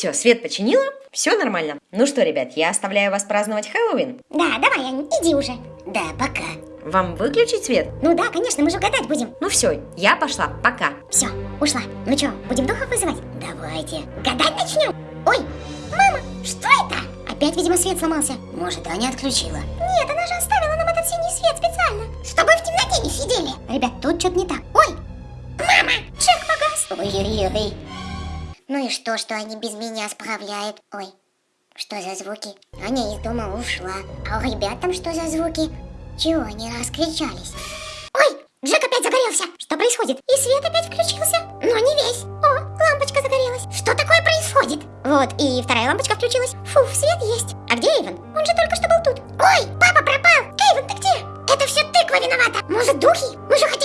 все, свет починила, все нормально. Ну что, ребят, я оставляю вас праздновать Хэллоуин. Да, давай, Ань, иди уже. Да, пока. Вам выключить свет? Ну да, конечно, мы же гадать будем. Ну все, я пошла, пока. Все, ушла. Ну что, будем духов вызывать? Давайте. Гадать начнем. Ой, мама, что это? Опять, видимо, свет сломался. Может, Аня отключила? Нет, она же оставила нам этот синий свет специально. Чтобы в темноте не сидели. Ребят, тут что-то не так. Ой, мама, Джек погас. Ой-ой-ой. Ну и что, что они без меня справляют? Ой, что за звуки? Аня из дома ушла. А у ребят там что за звуки? Чего они раскричались? Ой, Джек опять загорелся. Что происходит? И свет опять включился. Но не весь. О, лампочка загорелась. Что такое происходит? Вот, и вторая лампочка включилась. Фу, свет есть. А где Эйвен? Он же только что был тут. Ой, папа пропал. Эйвен, ты где? Это все тыква виновата. Может, духи? Мы же хотели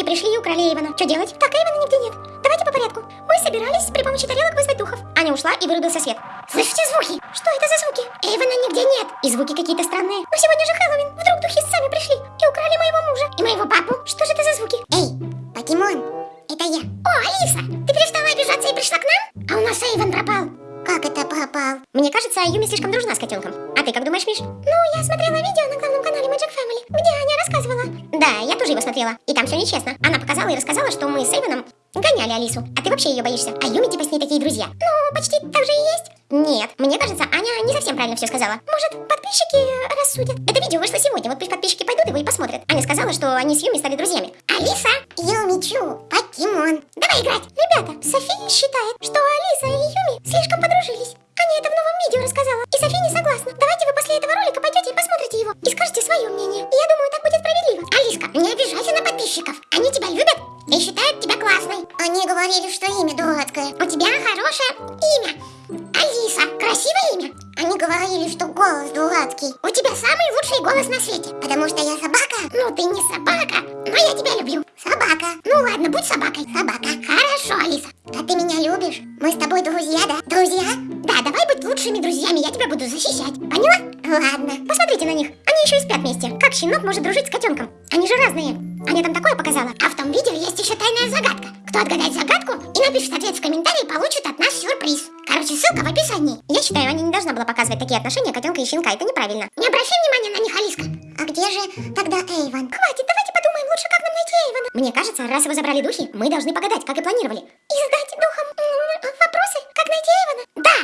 духи пришли и украли Эйвена. Что делать? Так, Эйвена нигде нет. Давайте по порядку. Мы собирались при помощи тарелок вызвать духов. Аня ушла и вырубился свет. Слышите звуки? Что это за звуки? Эйвена нигде нет. И звуки какие-то странные. Но сегодня же Хэллоуин. Вдруг духи сами пришли и украли моего мужа Я тоже его смотрела. И там все нечестно. Она показала и рассказала, что мы с Эйвеном гоняли Алису. А ты вообще ее боишься. А Юми типа с ней такие друзья. Ну, почти так же и есть. Нет, мне кажется, Аня не совсем правильно все сказала. Может, подписчики рассудят? Это видео вышло сегодня, вот пусть подписчики пойдут его и посмотрят. Аня сказала, что они с Юми стали друзьями. Алиса, Юмичу, покемон. давай играть. Ребята, София считает, что Алиса и Юми слишком подружились. Аня это в новом видео рассказала. И София не согласна. Давайте вы после этого ролика пойдете и посмотрите его. И скажете подписчиков. Они тебя любят и считают тебя классной. Они говорили, что имя дурацкое. У тебя хорошее имя. Алиса, красивое имя. Они говорили, что голос дурацкий. У тебя самый лучший голос на свете. Потому что я собака? Ну, ты не собака, но я тебя люблю. Собака. Ну ладно, будь собакой. Собака. Хорошо, Алиса. А ты меня любишь? Мы с тобой друзья, да? Друзья? Да, давай быть лучшими друзьями, я тебя буду защищать. Поняла? Ладно. Посмотрите на них. Они еще и спят вместе. Как щенок может дружить с котенком? Они же разные. Тайная загадка. Кто отгадает загадку и напишет ответ в комментарии, получит от нас сюрприз. Короче, ссылка в описании. Я считаю, Аня не должна была показывать такие отношения котенка и щенка. Это неправильно. Не обращай внимания на них, Алиска. А где же тогда Эйвен? Хватит, давайте подумаем лучше, как нам найти Эйвена. Мне кажется, раз его забрали духи, мы должны погадать, как и планировали. И задать духам вопросы, как найти Эйвена. Да,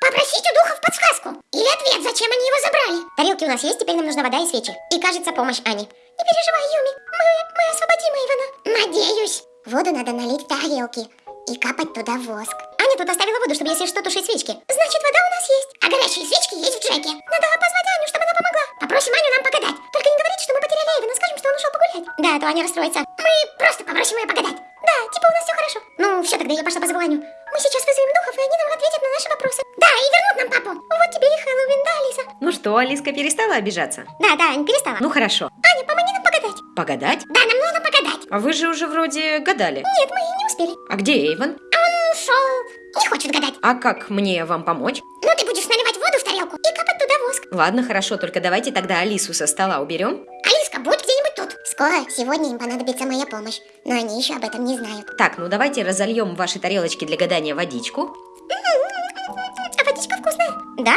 попросить у духов подсказку. Или ответ, зачем они его забрали. Тарелки у нас есть, теперь нам нужна вода и свечи. И, кажется, помощь Ани. Не переживай, Юми, мы, мы освободим Эйвена. Надеюсь. Воду надо налить в тарелки и капать туда воск. Аня тут оставила воду, чтобы если что, тушить свечки. Значит, вода у нас есть. А горячие свечки есть в Джеке. Надо позвать Аню, чтобы она помогла. Попросим Аню нам погадать. Только не говорите, что мы потеряли Эйвена, скажем, что он ушел погулять. Да, а то Аня расстроится. Мы просто попросим ее погадать. Да, типа у нас все хорошо. Ну, все, тогда я пошла позову Аню. Мы сейчас вызовем духов, и они нам ответят на наши вопросы. Да, и вернут нам папу. Вот тебе и Хэллоуин, да, Алиса? Ну что, Алиска перестала обижаться? Да, да, Ань, перестала. Ну хорошо. Аня, помоги нам погадать. Погадать? Да, нам. А вы же уже вроде гадали. Нет, мы не успели. А где Эйвен? Он ушел. Не хочет гадать. А как мне вам помочь? Ну, ты будешь наливать воду в тарелку и капать туда воск. Ладно, хорошо, только давайте тогда Алису со стола уберем. Алиска, будь где-нибудь тут. Скоро, сегодня им понадобится моя помощь, но они еще об этом не знают. Так, ну давайте разольем в ваши тарелочки для гадания водичку. А водичка вкусная. Да,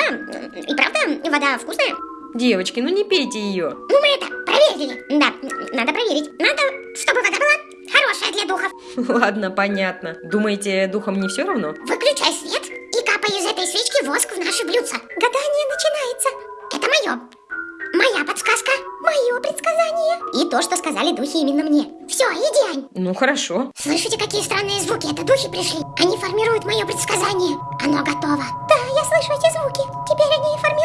и правда, вода вкусная. Девочки, ну не пейте ее. Ну, мы это проверили. Да, надо проверить. Надо, чтобы вода была хорошая для духов. Ладно, понятно. Думаете, духом не все равно? Выключай свет и капай из этой свечки воск в наши блюдца. Гадание начинается. Это мое. Моя подсказка. Мое предсказание. И то, что сказали духи именно мне. Все, иди, Ань. Ну хорошо. Слышите, какие странные звуки? Это духи пришли. Они формируют мое предсказание. Оно готово. Да, я слышу эти звуки. Теперь они формируют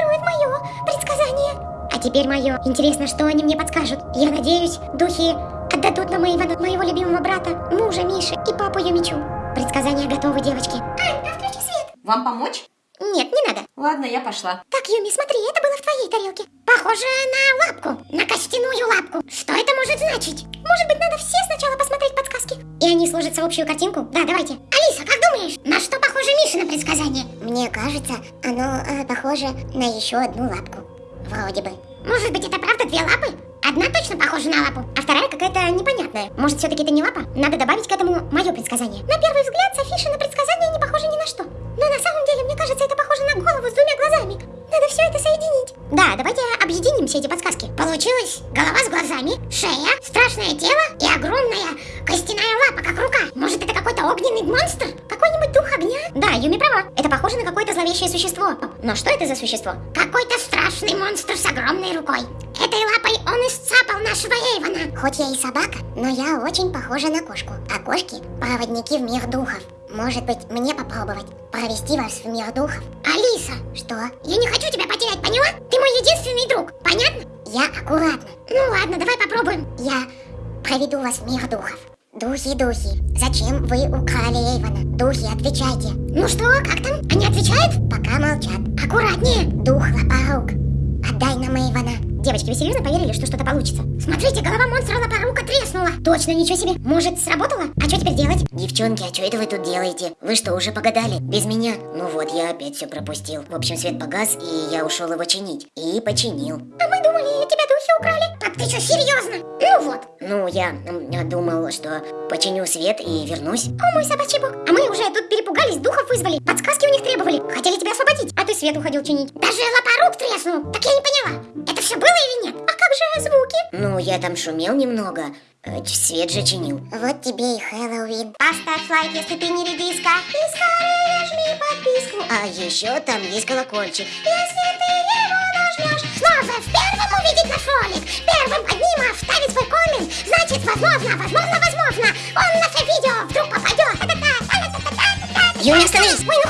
теперь мое. Интересно, что они мне подскажут. Я надеюсь, духи отдадут нам Ивана, моего любимого брата, мужа Миши и папу Юмичу. Предсказания готовы, девочки. Ань, а включи свет. Вам помочь? Нет, не надо. Ладно, я пошла. Так, Юми, смотри, это было в твоей тарелке. Похоже на лапку, на костяную лапку. Что это может значить? Может быть, надо все сначала посмотреть подсказки? И они сложатся в общую картинку? Да, давайте. Алиса, как думаешь, на что похоже Мишина предсказание? Мне кажется, оно э, похоже на еще одну лапку. Вроде бы. Может быть, это правда две лапы? Одна точно похожа на лапу, а вторая какая-то непонятная. Может, все-таки это не лапа? Надо добавить к этому мое предсказание. На первый взгляд, Софиша на предсказание не похоже ни на что. Но на самом деле, мне кажется, это похоже на голову с двумя глазами. Надо все это соединить. Да, давайте объединим все эти подсказки. Получилось голова с глазами, шея, страшное тело Права. Это похоже на какое-то зловещее существо. Но что это за существо? Какой-то страшный монстр с огромной рукой. Этой лапой он исцапал нашего Эйвона. Хоть я и собака, но я очень похожа на кошку. А кошки – проводники в мир духов. Может быть, мне попробовать провести вас в мир духов? Алиса! Что? Я не хочу тебя потерять, поняла? Ты мой единственный друг, понятно? Я аккуратно. Ну ладно, давай попробуем. Я проведу вас в мир духов. Духи, духи, зачем вы украли Эйвона? Духи, отвечайте. Ну что, как там? Они отвечают? Пока молчат. Аккуратнее. Дух лопорук, отдай нам Эйвона. Девочки, вы серьезно поверили, что что-то получится? Смотрите, голова монстра лопорука треснула. Точно, ничего себе. Может, сработало? А что теперь делать? Девчонки, а что это вы тут делаете? Вы что, уже погадали? Без меня? Ну вот, я опять все пропустил. В общем, свет погас, и я ушел его чинить. И починил. А мы думали, тебя духи украли. Ты что, серьезно? Ну вот. Ну, я, я думал, что починю свет и вернусь. О, мой собачий бог. А мы уже тут перепугались, духов вызвали. Подсказки у них требовали. Хотели тебя освободить, а ты свет уходил чинить. Даже лопорук треснул. Так я не поняла. Это все было или нет? А как же звуки? Ну, я там шумел немного. э, Свет же чинил. Вот тебе и Хэллоуин. Поставь лайк, если ты не редиска. И скорее жми подписку. А еще там есть колокольчик. Если ты возможно, возможно, возможно, он в наше видео вдруг попадет. Юля, остановись! Ой.